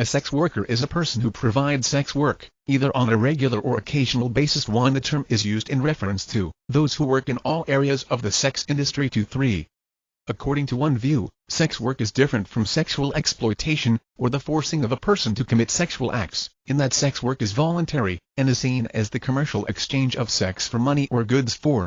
A sex worker is a person who provides sex work, either on a regular or occasional basis 1. The term is used in reference to those who work in all areas of the sex industry 2. 3. According to one view, sex work is different from sexual exploitation, or the forcing of a person to commit sexual acts, in that sex work is voluntary, and is seen as the commercial exchange of sex for money or goods for.